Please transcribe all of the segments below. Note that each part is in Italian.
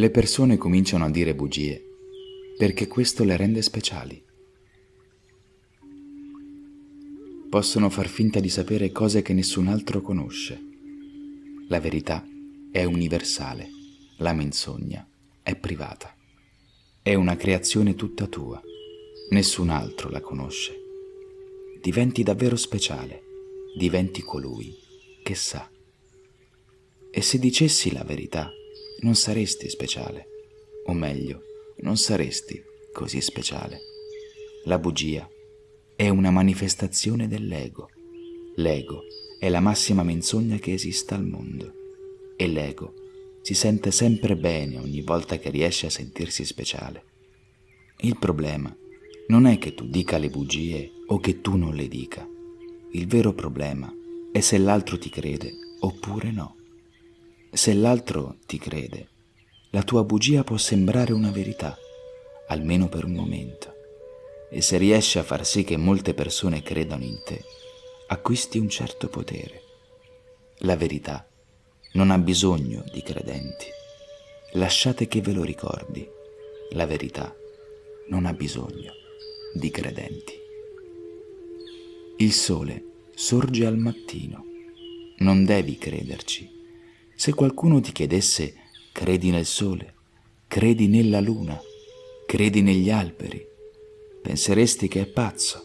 Le persone cominciano a dire bugie perché questo le rende speciali. Possono far finta di sapere cose che nessun altro conosce. La verità è universale, la menzogna è privata. È una creazione tutta tua, nessun altro la conosce. Diventi davvero speciale, diventi colui che sa. E se dicessi la verità, non saresti speciale, o meglio, non saresti così speciale. La bugia è una manifestazione dell'ego. L'ego è la massima menzogna che esista al mondo e l'ego si sente sempre bene ogni volta che riesce a sentirsi speciale. Il problema non è che tu dica le bugie o che tu non le dica. Il vero problema è se l'altro ti crede oppure no. Se l'altro ti crede, la tua bugia può sembrare una verità, almeno per un momento. E se riesci a far sì che molte persone credano in te, acquisti un certo potere. La verità non ha bisogno di credenti. Lasciate che ve lo ricordi. La verità non ha bisogno di credenti. Il sole sorge al mattino. Non devi crederci se qualcuno ti chiedesse credi nel sole, credi nella luna, credi negli alberi, penseresti che è pazzo.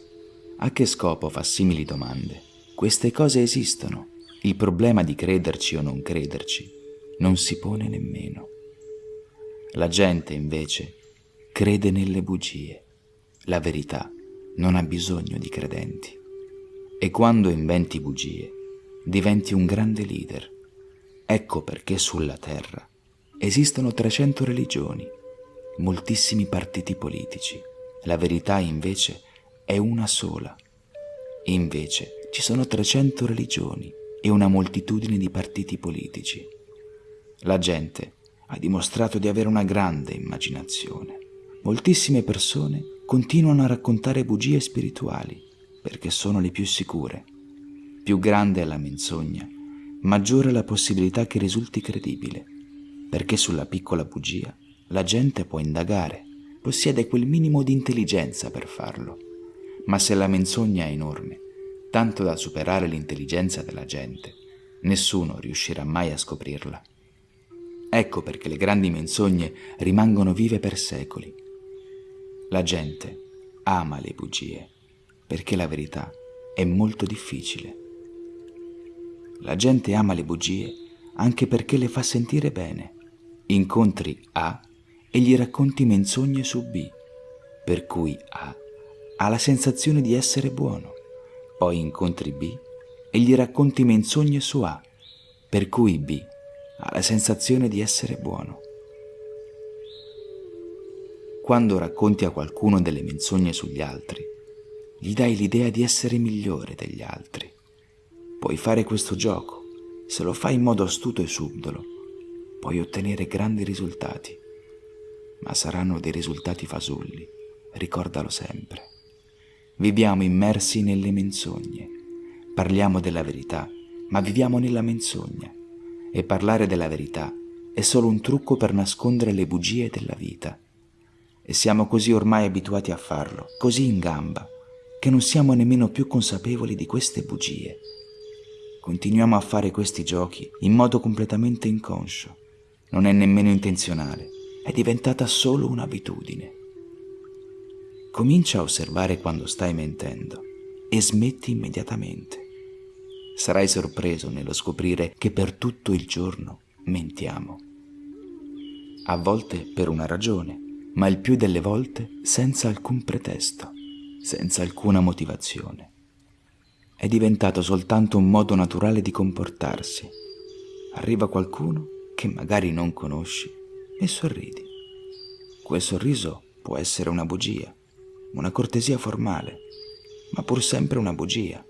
A che scopo fa simili domande? Queste cose esistono. Il problema di crederci o non crederci non si pone nemmeno. La gente invece crede nelle bugie. La verità non ha bisogno di credenti. E quando inventi bugie, diventi un grande leader Ecco perché sulla Terra esistono 300 religioni, moltissimi partiti politici. La verità invece è una sola. Invece ci sono 300 religioni e una moltitudine di partiti politici. La gente ha dimostrato di avere una grande immaginazione. Moltissime persone continuano a raccontare bugie spirituali perché sono le più sicure. Più grande è la menzogna maggiore è la possibilità che risulti credibile, perché sulla piccola bugia la gente può indagare, possiede quel minimo di intelligenza per farlo. Ma se la menzogna è enorme, tanto da superare l'intelligenza della gente, nessuno riuscirà mai a scoprirla. Ecco perché le grandi menzogne rimangono vive per secoli. La gente ama le bugie, perché la verità è molto difficile la gente ama le bugie anche perché le fa sentire bene. Incontri A e gli racconti menzogne su B, per cui A ha la sensazione di essere buono. Poi incontri B e gli racconti menzogne su A, per cui B ha la sensazione di essere buono. Quando racconti a qualcuno delle menzogne sugli altri, gli dai l'idea di essere migliore degli altri. Puoi fare questo gioco. Se lo fai in modo astuto e subdolo, puoi ottenere grandi risultati. Ma saranno dei risultati fasulli, ricordalo sempre. Viviamo immersi nelle menzogne. Parliamo della verità, ma viviamo nella menzogna. E parlare della verità è solo un trucco per nascondere le bugie della vita. E siamo così ormai abituati a farlo, così in gamba, che non siamo nemmeno più consapevoli di queste bugie Continuiamo a fare questi giochi in modo completamente inconscio. Non è nemmeno intenzionale, è diventata solo un'abitudine. Comincia a osservare quando stai mentendo e smetti immediatamente. Sarai sorpreso nello scoprire che per tutto il giorno mentiamo. A volte per una ragione, ma il più delle volte senza alcun pretesto, senza alcuna motivazione è diventato soltanto un modo naturale di comportarsi. Arriva qualcuno che magari non conosci e sorridi. Quel sorriso può essere una bugia, una cortesia formale, ma pur sempre una bugia.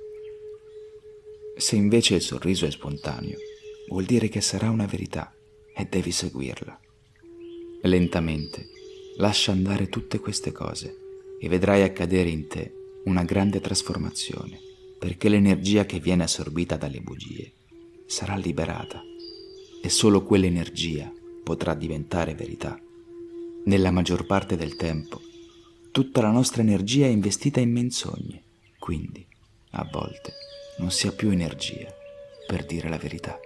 Se invece il sorriso è spontaneo, vuol dire che sarà una verità e devi seguirla. Lentamente lascia andare tutte queste cose e vedrai accadere in te una grande trasformazione perché l'energia che viene assorbita dalle bugie sarà liberata e solo quell'energia potrà diventare verità. Nella maggior parte del tempo, tutta la nostra energia è investita in menzogne, quindi, a volte, non si ha più energia per dire la verità.